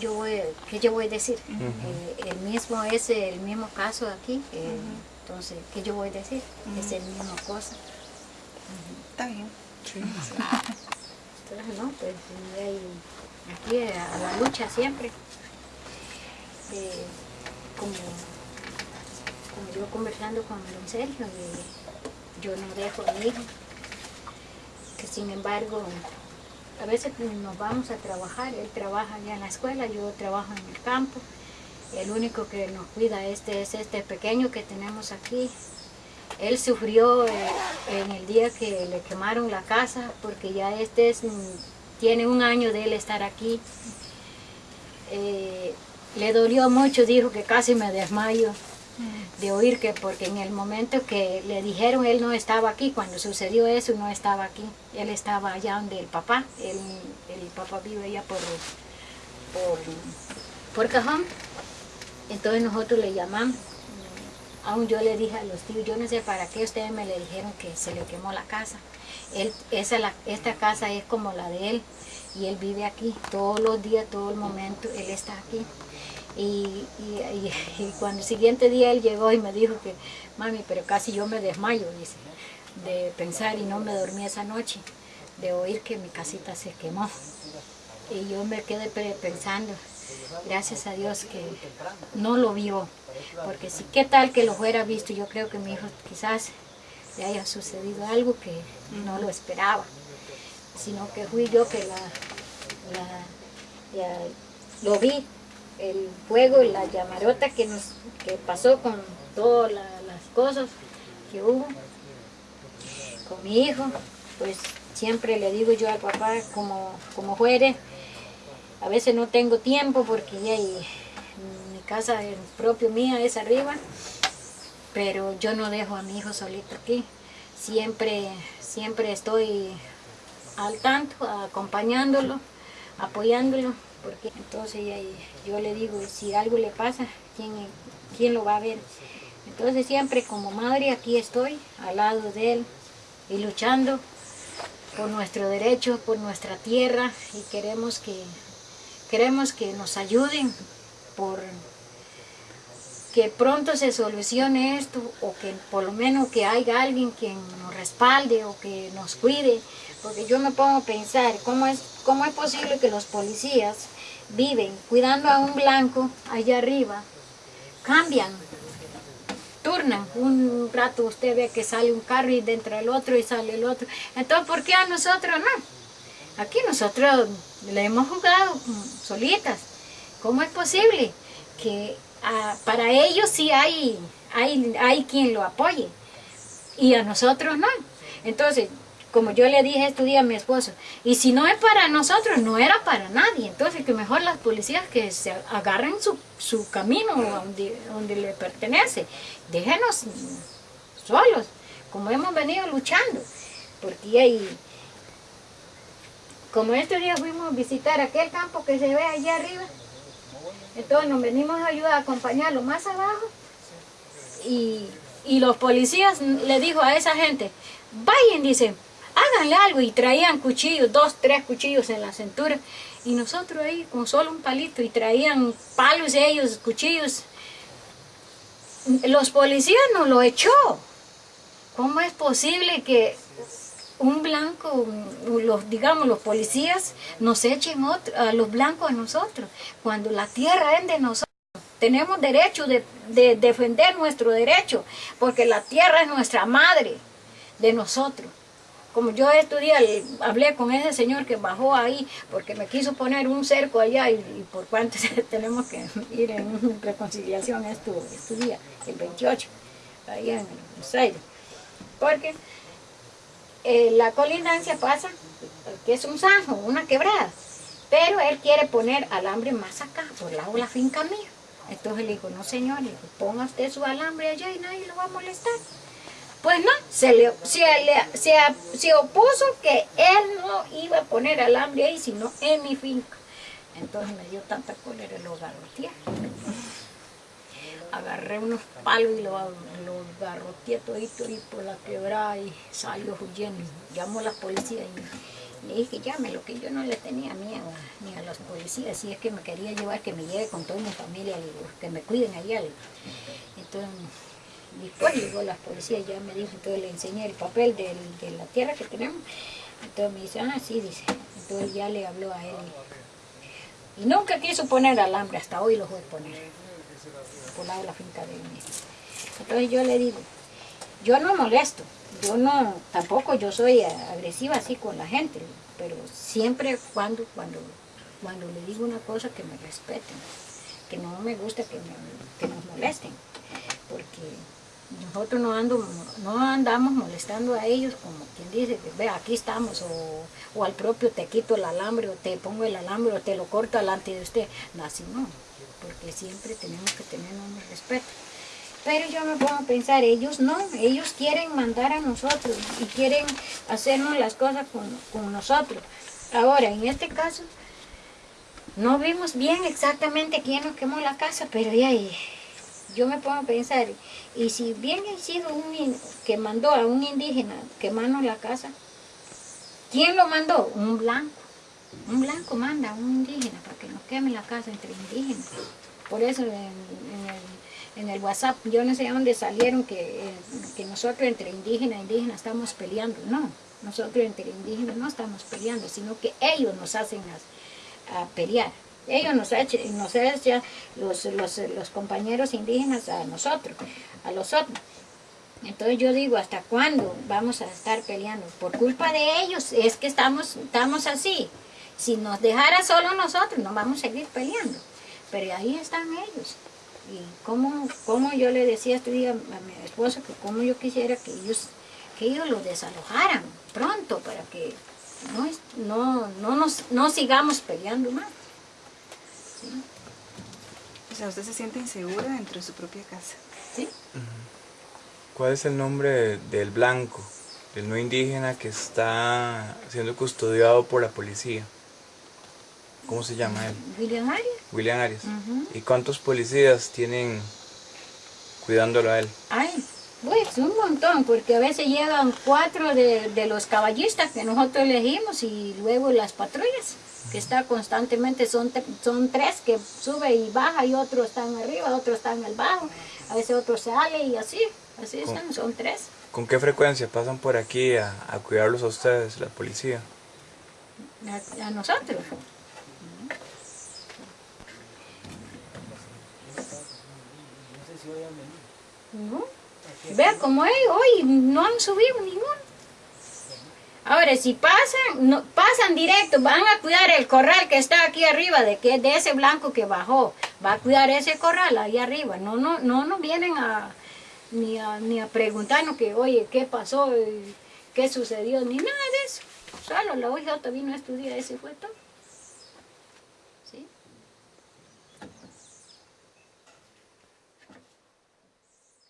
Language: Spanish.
Yo voy, ¿Qué yo voy a decir? Eh, el mismo es el mismo caso aquí. eh, Entonces, ¿qué yo voy a decir? Es el mismo cosa. Está bien. Entonces, no, pues hay aquí a la lucha siempre. Eh, como, como yo conversando con don Sergio, eh, yo no dejo a mi hijo. Que sin embargo, a veces nos vamos a trabajar, él trabaja allá en la escuela, yo trabajo en el campo. El único que nos cuida este es este pequeño que tenemos aquí. Él sufrió eh, en el día que le quemaron la casa porque ya este es, mm, tiene un año de él estar aquí. Eh, le dolió mucho, dijo que casi me desmayo de oír que porque en el momento que le dijeron él no estaba aquí, cuando sucedió eso no estaba aquí, él estaba allá donde el papá, él- el papá vive allá por, por, por Cajón, entonces nosotros le llamamos, aún yo le dije a los tíos, yo no sé para qué ustedes me le dijeron que se le quemó la casa, él, esa, la- esta casa es como la de él y él vive aquí todos los días, todo el momento, él está aquí. Y, y- y- y cuando el siguiente día él llegó y me dijo que, mami, pero casi yo me desmayo, dice, de pensar y no me dormí esa noche, de oír que mi casita se quemó. Y yo me quedé pe- pensando, gracias a Dios que no lo vio, porque si qué tal que lo fuera visto, yo creo que mi hijo quizás le haya sucedido algo que no lo esperaba, sino que fui yo que la, la- lo vi, el fuego y la llamarota que nos que pasó con todas la- las cosas que hubo con mi hijo, pues siempre le digo yo al papá como, como fuere, a veces no tengo tiempo porque ya y- mi casa el propio mía es arriba, pero yo no dejo a mi hijo solito aquí. Siempre, siempre estoy al tanto, acompañándolo, apoyándolo, porque entonces yo le digo, si algo le pasa, ¿quién, quién lo va a ver? Entonces siempre como madre aquí estoy, al lado de él, y luchando por nuestro derecho, por nuestra tierra, y queremos que, queremos que nos ayuden por que pronto se solucione esto o que por lo menos que haya alguien quien nos respalde o que nos cuide, porque yo me pongo a pensar cómo es, cómo es posible que los policías viven cuidando a un blanco allá arriba, cambian, turnan, un rato usted ve que sale un carro y dentro del otro y sale el otro, entonces ¿por qué a nosotros no? Aquí nosotros le hemos jugado solitas, ¿cómo es posible que ah, para ellos sí hay, hay, hay quien lo apoye y a nosotros no. Entonces, como yo le dije este día a mi esposo, y si no es para nosotros, no era para nadie. Entonces, que mejor las policías que se agarren su, su camino donde, donde le pertenece. Déjenos solos, como hemos venido luchando. Porque hay, como este día fuimos a visitar aquel campo que se ve allá arriba, entonces nos venimos a ayudar a acompañarlo más abajo y, y los policías le dijo a esa gente, vayan, dice, háganle algo y traían cuchillos, dos, tres cuchillos en la cintura y nosotros ahí con solo un palito y traían palos ellos, cuchillos. Los policías nos lo echó. ¿Cómo es posible que un blanco, los, digamos los policías, nos echen otro- a los blancos a nosotros, cuando la tierra es de nosotros? Tenemos derecho de, de defender nuestro derecho, porque la tierra es nuestra madre de nosotros. Como yo estudié, le- hablé con ese señor que bajó ahí, porque me quiso poner un cerco allá y, por cuánto tenemos que ir en reconciliación este día, el 28, allá en Buenos Aires. Porque eh, la colindancia pasa, que es un zanjo, una quebrada, pero él quiere poner alambre más acá, por lado la finca mía. Entonces le digo, no señor, le digo, ponga usted su alambre allá y nadie lo va a molestar. Pues no, se, le, se, le- se, se opuso que él no iba a poner alambre ahí, sino en mi finca. Entonces me dio tanta cólera, lo garroteé. Agarré unos palos y lo, lo garroteé todito y por la quebrada y salió huyendo. Llamó a la policía Le dije llámelo, que yo no le tenía miedo ni a los policías, si es que me quería llevar, que me lleve con toda mi familia, que me cuiden allá. Entonces, después llegó la policía, ya me dijo, entonces le enseñé el papel de la tierra que tenemos. Entonces me dice, ah, sí, dice. Entonces ya le habló a él. Y nunca quiso poner alambre, hasta hoy lo voy a poner, por lado de la finca de él. Entonces yo le digo, yo no molesto, yo no, tampoco yo soy agresiva así con la gente, pero siempre cuando, cuando, cuando le digo una cosa que me respeten, que no me gusta que, me- que nos molesten, porque nosotros no, ando, no andamos molestando a ellos como quien dice, que, ve, aquí estamos, o, o al propio te quito el alambre, o te pongo el alambre, o te lo corto delante de usted, no, así no, porque siempre tenemos que tener un respeto. Pero yo me pongo a pensar, ellos no, ellos quieren mandar a nosotros y quieren hacernos las cosas con, con nosotros. Ahora, en este caso, no vimos bien exactamente quién nos quemó la casa, pero ya ahí, yo me pongo a pensar, y si bien ha sido un que mandó a un indígena quemarnos la casa, ¿quién lo mandó? Un blanco. Un blanco manda a un indígena para que nos queme la casa entre indígenas. Por eso en, el, WhatsApp, yo no sé dónde salieron que, eh, que nosotros entre indígenas e indígenas estamos peleando. No, nosotros entre indígenas no estamos peleando, sino que ellos nos hacen a pelear. Ellos nos echan, nos echan los, los, los compañeros indígenas a nosotros, a los otros. Entonces yo digo, ¿hasta cuándo vamos a estar peleando? Por culpa de ellos es que estamos, estamos así. Si nos dejara solo nosotros, no vamos a seguir peleando. Pero ahí están ellos. Y como, como yo le decía este día a mi esposo que como yo quisiera que ellos, que ellos lo desalojaran pronto para que no, no, no, nos, no sigamos peleando más. O sea, usted se siente insegura dentro de su propia casa. ¿sí? ¿Cuál es el nombre del blanco, del no indígena que está siendo custodiado por la policía? ¿Cómo se llama él? William Arias. William Arias. ¿Y cuántos policías tienen cuidándolo a él? Ay, pues un montón, porque a veces llegan cuatro de, de los caballistas que nosotros elegimos y luego las patrullas, que está constantemente, son, son tres que sube y baja y otros están arriba, otros están en el bajo, a veces otro sale y así, así están, son tres. ¿Con qué frecuencia pasan por aquí a, a cuidarlos a ustedes, la policía? A, a nosotros. No. Vea como ellos hoy no han subido ninguno. Ahora, si pasan, no, pasan directo, van a cuidar el corral que está aquí arriba, de que de ese blanco que bajó, va a cuidar ese corral ahí arriba. No, no, no nos vienen a ni a, ni a preguntarnos que, oye, ¿qué pasó? ¿Qué sucedió? Ni nada de eso. Solo la OIJ vino a estudiar ese fue todo.